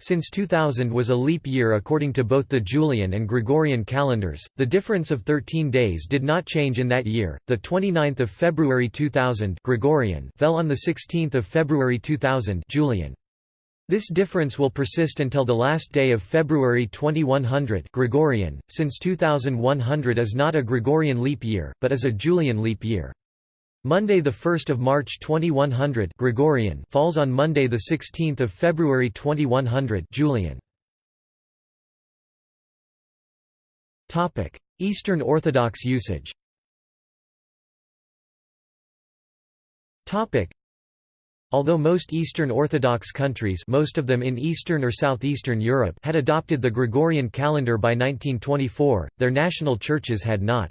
Since 2000 was a leap year according to both the Julian and Gregorian calendars. The difference of 13 days did not change in that year. The 29th of February 2000 Gregorian fell on the 16th of February 2000 Julian. This difference will persist until the last day of February 2100 Gregorian, since 2100 is not a Gregorian leap year, but is a Julian leap year. Monday 1 March 2100 Gregorian falls on Monday 16 February 2100 Julian. Eastern Orthodox usage Although most Eastern Orthodox countries most of them in Eastern or Southeastern Europe had adopted the Gregorian calendar by 1924, their national churches had not.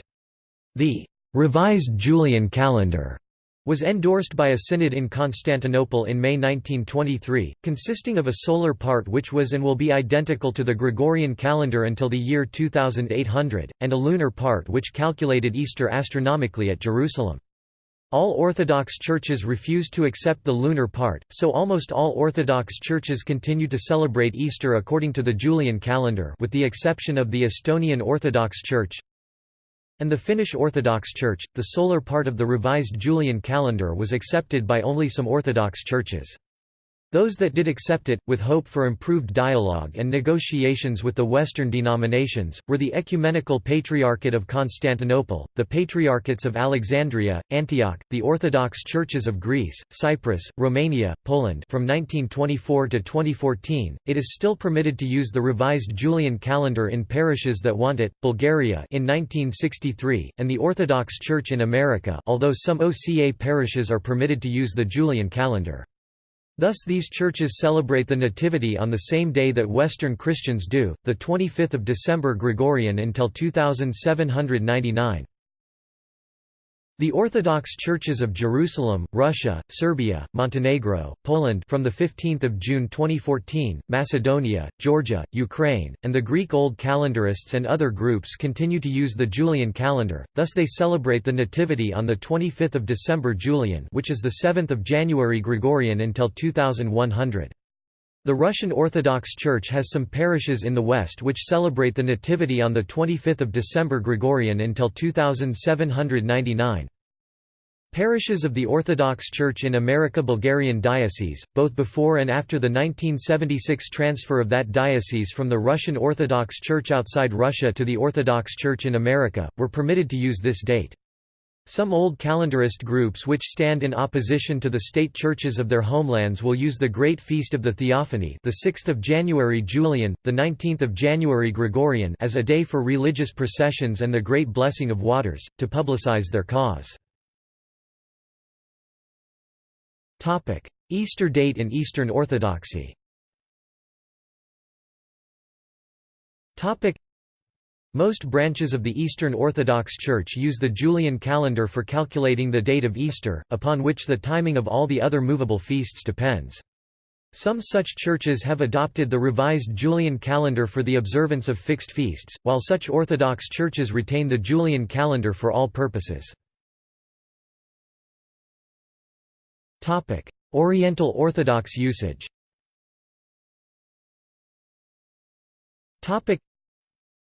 The revised Julian calendar was endorsed by a synod in Constantinople in May 1923, consisting of a solar part which was and will be identical to the Gregorian calendar until the year 2800, and a lunar part which calculated Easter astronomically at Jerusalem. All Orthodox churches refused to accept the lunar part, so almost all Orthodox churches continue to celebrate Easter according to the Julian calendar with the exception of the Estonian Orthodox Church, and the Finnish Orthodox Church. The solar part of the revised Julian calendar was accepted by only some Orthodox churches. Those that did accept it, with hope for improved dialogue and negotiations with the Western denominations, were the Ecumenical Patriarchate of Constantinople, the Patriarchates of Alexandria, Antioch, the Orthodox Churches of Greece, Cyprus, Romania, Poland from 1924 to 2014. It is still permitted to use the revised Julian calendar in parishes that want it, Bulgaria in 1963, and the Orthodox Church in America although some OCA parishes are permitted to use the Julian calendar. Thus these churches celebrate the Nativity on the same day that Western Christians do, the 25th of December Gregorian until 2799. The Orthodox Churches of Jerusalem, Russia, Serbia, Montenegro, Poland from the 15th of June 2014, Macedonia, Georgia, Ukraine, and the Greek Old Calendarists and other groups continue to use the Julian calendar. Thus they celebrate the Nativity on the 25th of December Julian, which is the 7th of January Gregorian until 2100. The Russian Orthodox Church has some parishes in the West which celebrate the Nativity on 25 December Gregorian until 2799. Parishes of the Orthodox Church in America Bulgarian Diocese, both before and after the 1976 transfer of that diocese from the Russian Orthodox Church outside Russia to the Orthodox Church in America, were permitted to use this date. Some old calendarist groups which stand in opposition to the state churches of their homelands will use the Great Feast of the Theophany the 6th of January Julian, the 19th of January Gregorian as a day for religious processions and the Great Blessing of Waters, to publicize their cause. Topic: Easter date in Eastern Orthodoxy most branches of the Eastern Orthodox Church use the Julian calendar for calculating the date of Easter, upon which the timing of all the other movable feasts depends. Some such churches have adopted the revised Julian calendar for the observance of fixed feasts, while such Orthodox churches retain the Julian calendar for all purposes. Oriental Orthodox usage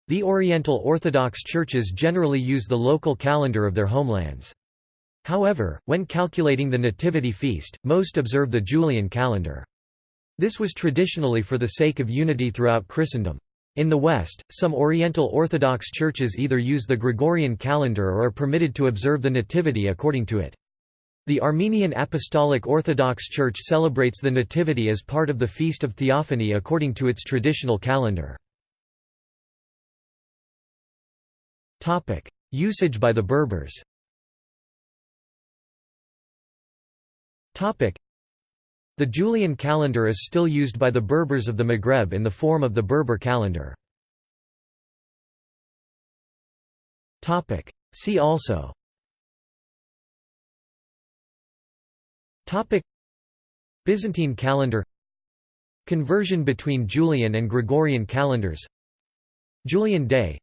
the Oriental Orthodox churches generally use the local calendar of their homelands. However, when calculating the Nativity feast, most observe the Julian calendar. This was traditionally for the sake of unity throughout Christendom. In the West, some Oriental Orthodox churches either use the Gregorian calendar or are permitted to observe the Nativity according to it. The Armenian Apostolic Orthodox Church celebrates the Nativity as part of the Feast of Theophany according to its traditional calendar. Usage by the Berbers. The Julian calendar is still used by the Berbers of the Maghreb in the form of the Berber calendar. See also. Byzantine calendar. Conversion between Julian and Gregorian calendars. Julian day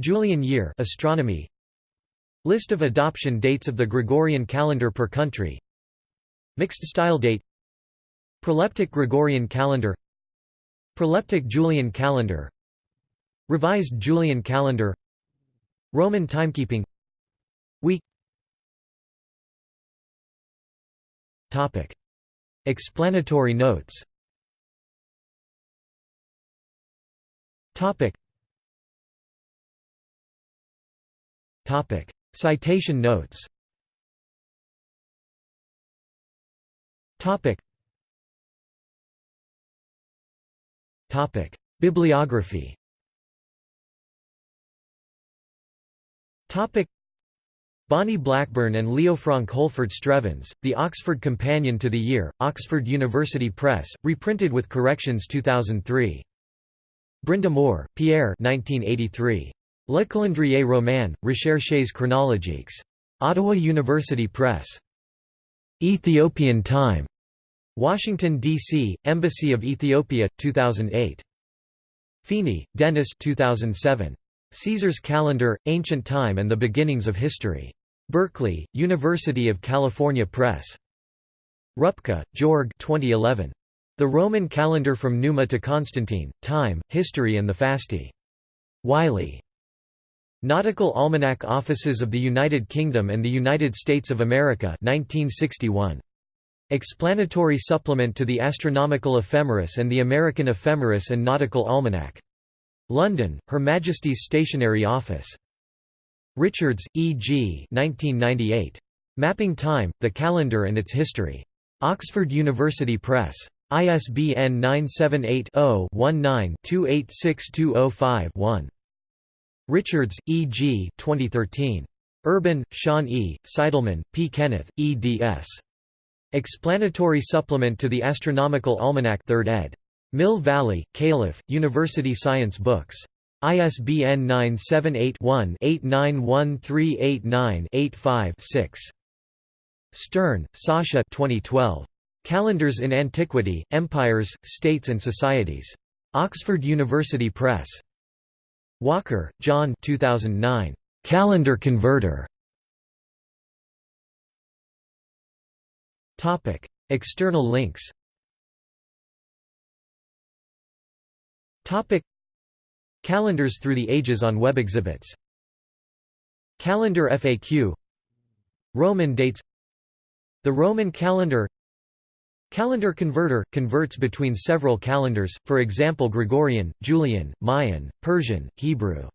Julian year astronomy. List of adoption dates of the Gregorian calendar per country. Mixed style date. Proleptic Gregorian calendar. Proleptic Julian calendar. Revised Julian calendar. Roman timekeeping. Week. Topic. Explanatory notes. Topic. Topic. Citation notes Topic. Topic. Bibliography Topic. Bonnie Blackburn and Leofranc Holford Strevens, The Oxford Companion to the Year, Oxford University Press, reprinted with corrections 2003. Brind'Amour, Pierre 1983. Le calendrier roman, recherches chronologiques. Ottawa University Press. Ethiopian Time. Washington, D.C., Embassy of Ethiopia, 2008. Feeney, Dennis 2007. Caesar's Calendar, Ancient Time and the Beginnings of History. Berkeley, University of California Press. Rüpke, Georg 2011. The Roman Calendar from Numa to Constantine, Time, History and the Fasti. Wiley. Nautical Almanac Offices of the United Kingdom and the United States of America 1961. Explanatory supplement to the Astronomical Ephemeris and the American Ephemeris and Nautical Almanac. London, Her Majesty's Stationery Office. Richards, E. G. 1998. Mapping Time, the Calendar and its History. Oxford University Press. ISBN 978-0-19-286205-1. Richards, E. G. 2013. Urban, Sean E., Seidelmann, P. Kenneth, eds. Explanatory Supplement to the Astronomical Almanac 3rd ed. Mill Valley, Calif., University Science Books. ISBN 978-1-891389-85-6. Stern, Sacha 2012. Calendars in Antiquity, Empires, States and Societies. Oxford University Press. Walker, John 2009. Calendar Converter. Topic: External links. Topic: Calendars through the ages on web exhibits. Calendar FAQ Roman dates. The Roman calendar Calendar converter – converts between several calendars, for example Gregorian, Julian, Mayan, Persian, Hebrew